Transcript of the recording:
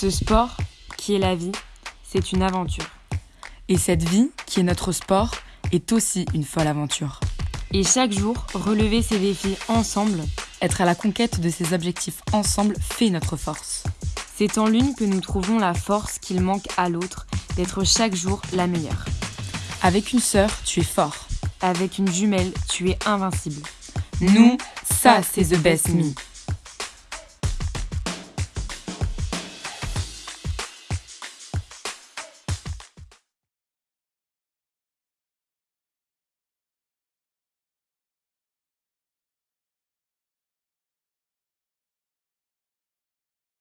Ce sport, qui est la vie, c'est une aventure. Et cette vie, qui est notre sport, est aussi une folle aventure. Et chaque jour, relever ces défis ensemble, être à la conquête de ces objectifs ensemble fait notre force. C'est en l'une que nous trouvons la force qu'il manque à l'autre d'être chaque jour la meilleure. Avec une sœur, tu es fort. Avec une jumelle, tu es invincible. Nous, ça c'est The Best Me.